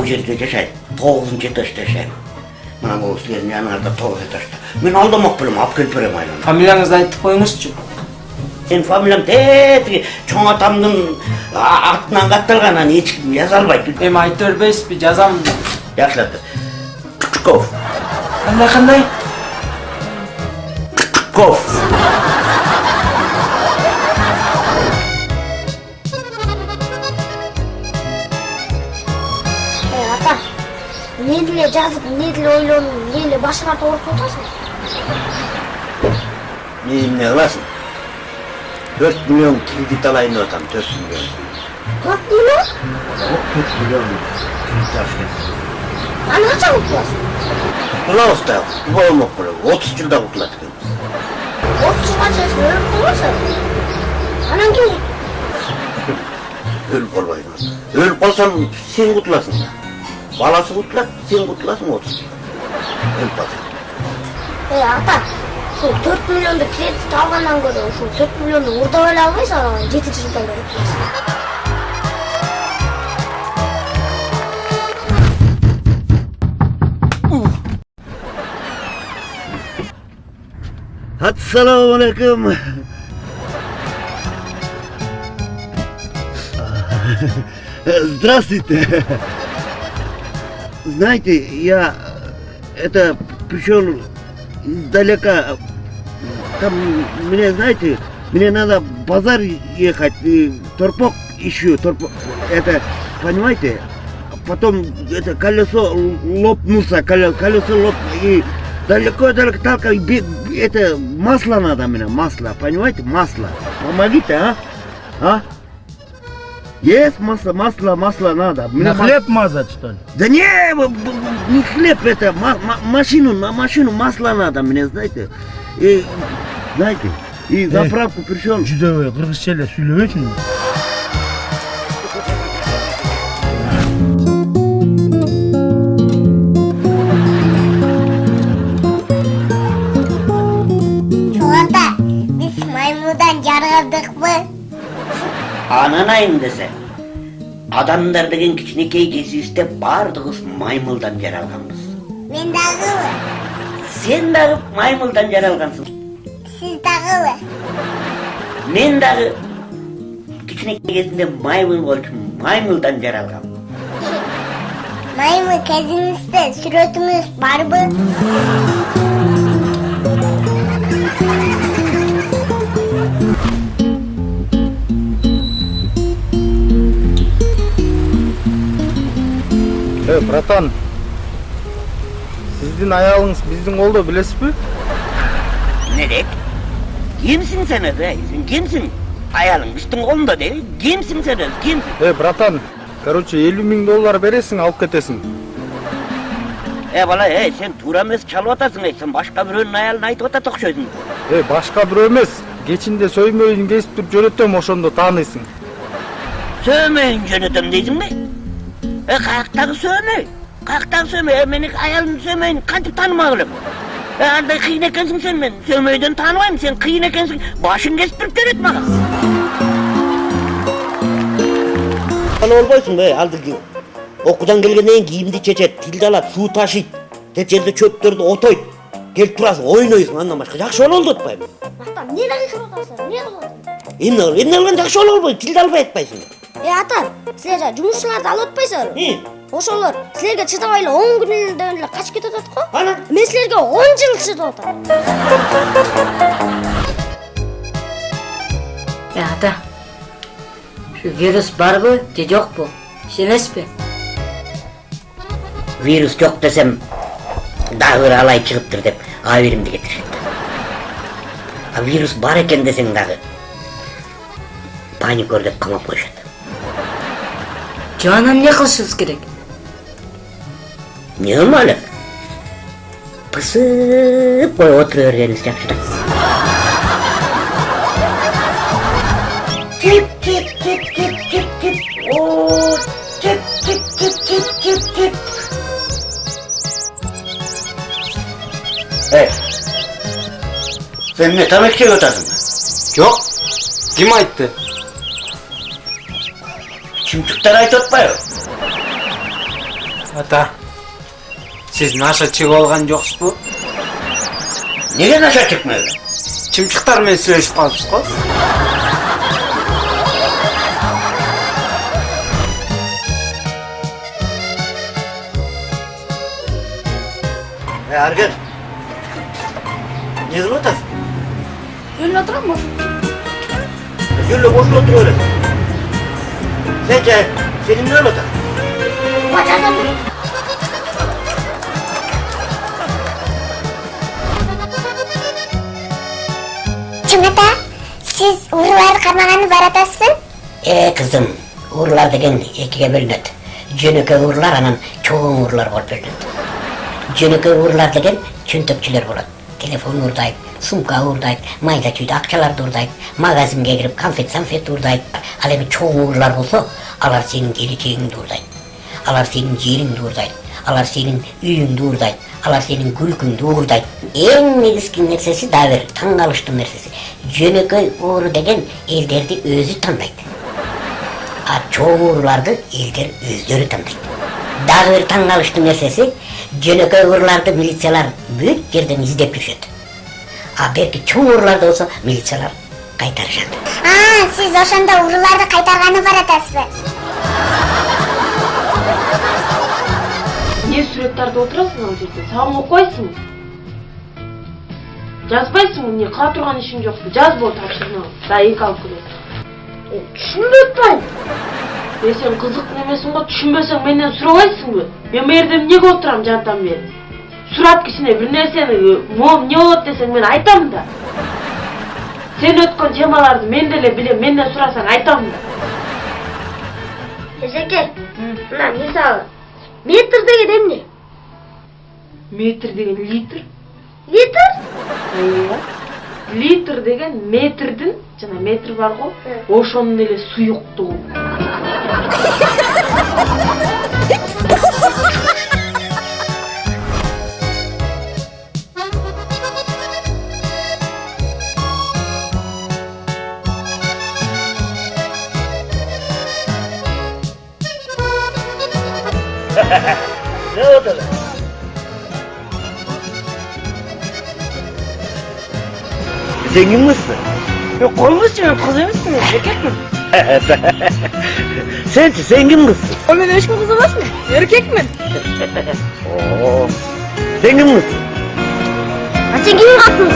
бул жерде жашайт тогузунчу этажда жашайм мына могу силердин жаныңарда тогуз этажда мен алдамак белем алып келип берем айланып фамилияңызды айтып коюңузчу сенин фамилияң тетиги чоң атамдын а- атынан катталган аны ким жаза албайт эми айта бербейсизби жазам жакшылап кучков кандай кандай ков не деле жазып, не деле ойлонуп, эмне эле башыңа атасың? мен эмне кыласың төрт миллион кредит алайын деп атам төрт миллион Төрт миллион? төрт миллион Аны качан утуласың? кутулабыз да кутуба болмок беле отуз жылда кутулат экенбиз Отуз жылга чейин өлүп калбайсың. Анан ким өлүп калбайбы өлүп калсам сен кутуласың да баласы кутулат сен жылда өлүп калсаң Ey ата, ушул төрт миллионду кредит алгандан көрө ушул төрт миллионду урдап эле албайсың, анан жетинчи жылдан утуласың. Ассаламу алейкум. Здравствуйте. Знаете, я это пришел издалека. Там мне, знаете, мне надо в базар ехать, и торпок ищу, торпок, это, понимаете? Потом это колесо лопнулся, коле- колесо лопнуло, и далеко-далеко бе- это масло надо мне, масло, понимаете, масло. Помогите, а? А? Есть масло, масло, масло надо. Мне На ма- хлеб мазать, что ли? Да не, не хлеб это, ма- ма- машину, на машину масло надо мне, знаете. И, знаете, и заправку пришел. Жүдебей кыргызча эле сүйлөбөйсүң Чоң ата, биз маймылдан жаргадыкпы? Ананайын десе. Адамдар деген кичинекей кезибизде баардыгыбыз маймылдан жаралганбыз. Мен дагыбы, Сен дагы маймылдан жаралгансың. сиз дагыбы. Мен дагы кичинекей кезинде маймыл болчумун, маймылдан жаралгам. Маймыл кезиңизде сүрөтүңүз барбы? Братан сиздин аялыңыз биздин колдо билесизби Не дейт? Кимсиң сен эй? Сен кимсиң? Аялың биздин колунда дейби. Кимсиң сен өзү? Кимсиң? эй братан короче элүү миң доллар бересиң алып кетесиң Э бала, эй, сен туура эмес чалып атасың, эй. Сен башка бирөөнүн аялын айтып атат окшойсуң. эй башка бирөө эмес кечинде сөймөйүн кесип туруп жөнөтөм ошондо тааныйсың Сөөмөйүн жөнөтөм дейсиңби? Э, каяктагы сөөмөй? Каяктагы сөөмөй? Э, менин аялымдын сөөмөйүн кантип таанымак элем? Э, андай кыйын экенсиң сен мен. Сөөмөйдөн тааныбайм, сен кыйын экенсиң. Башың кесип туруп жөнөт мага. Ана болбойсуңбу, эй, алдыргы окуудан келгенден кийин кийимди чечет, тилди алат, суу ташыйт, тет жерде чөптөрдү отойт. Келип турасың, ойнойсуң, андан башка жакшы боло болду атпайбы? Мактап, эмне дагы кылып атасың? Эмне кылып атасың? Эмне эмне кылган жакшы боло болбойт, тилди албай атпайсың. Эй ата, силер жумушчуларды алып атпайсыңарбы? И, Ошолор силерге чыдабай эле 10 күнүнөн эле качып кетип атат го. анан Мен силерге 10 жыл чыдап атам. Э, ата ушу вирус барбы же жокпу ишенесизби вирус жок десем дагы бир алай чыгыптыр деп аберимди кетиришет а вирус бар экен десең дагы паникер деп камап коюшат анан эмне кылышыбыз керек эмне кылмак элек пысып коюп отура бергенибиз жакшы да тип тип тип тип тип тип о тип тип тип тип тип тип эй сен эмне тамак жеп атасыңбы жок ким айтты чымчыктар айтып атпайбы ата сиз наша чегип алган жоксузбу Неге наша чыкмайды? чымчыктар менен сүйлөшүп калыпсыз го Ey Argen. Ne kılıp atasın? Yürüne oturan mı? Gülle boşuna otur öyle. Bence filmler olur. Bakalım. Cümlete siz Uğurlar kanalanı baratası? Ee kızım, Uğurlar degen ikiye bölünüt. Jönöke Uğurlar anan çoğun Uğurlar bol bölünüt. Jönöke Uğurlar degen çüntökçüler bolat. Telefon uğurdayıp, sumka uğurdayıp, mayda çүйde akçalar uğurdayıp, magazinge girip konfet sanfet uğurdayıp. Al emi çoğun uğurlar bolsa, alar senin geleceğin uğurdayıp. Alar senin jerin uğurdayıp. Alar senin үйүң уурдайт алар сенин күлкүңдү уурдайт эң негизги нерсеси дагы бир таң калыштуу нерсеси жөнөкөй ууру деген элдерди өзү тандайт а чоң ууруларды элдер өздөрү тандайт дагы бир таң калыштуу нерсеси жөнөкөй ууруларды милициялар бүт жерден издеп жүрүшөт а берки чоң ууруларды болсо милициялар кайтарышат А, сіз ошондо ұрыларды қайтарғаны баратасыз ба? не сүрөттөрдү отурасың ал жерде сабак окуйсуң жазбайсыңбы эмне кыла турган ишиң жокпу жаз бол тапшырманы да эки алып Düşünme atmayın. Е сен кызык немесиң го түшүнбөсөң менден сурабайсыңбы мен бул жерде эмнеге отурам жантам бери сурап кичине бир нерсени могу эмне болот десең мен айтам да сен өткөн темаларды мен деле билем менден сурасаң айтам да Ezekiel. Мына мисалы. Метр деген эмне? метр деген литр Литр? Ооба. литр деген метрдин жана метр бар го ошонун эле суюктугу Ne oldu lan? Zengin misin? Yok olmuşsun emişsin erkek mi? Sen zengin kızsın. Oğlum beş kızı nasıl mı? Erkek mi? Oo. Zengin kızsın. Açın gibi kaptın